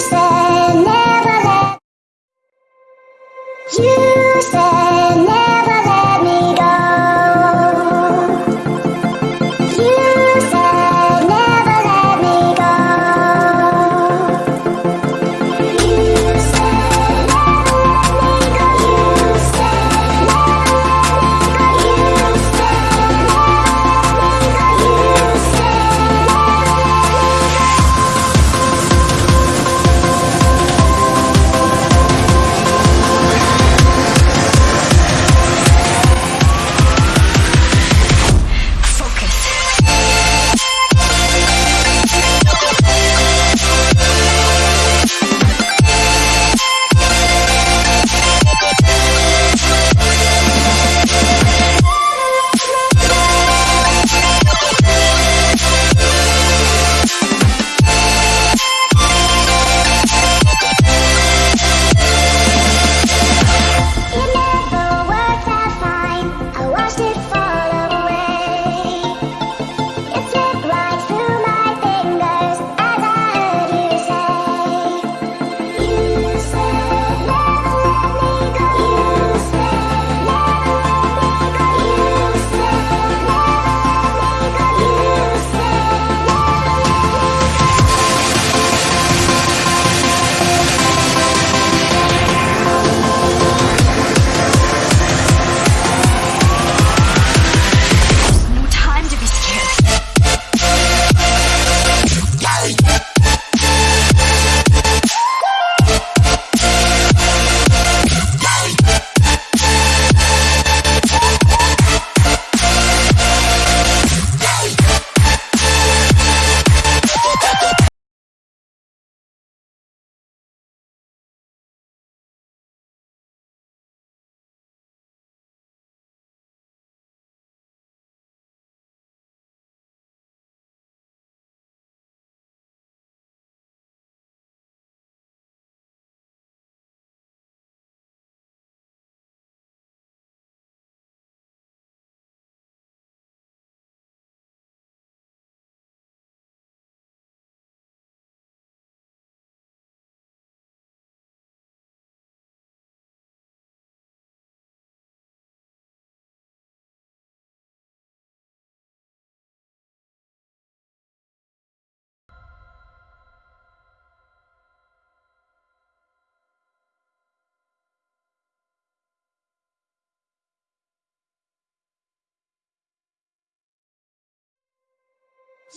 said never let You said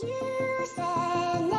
You never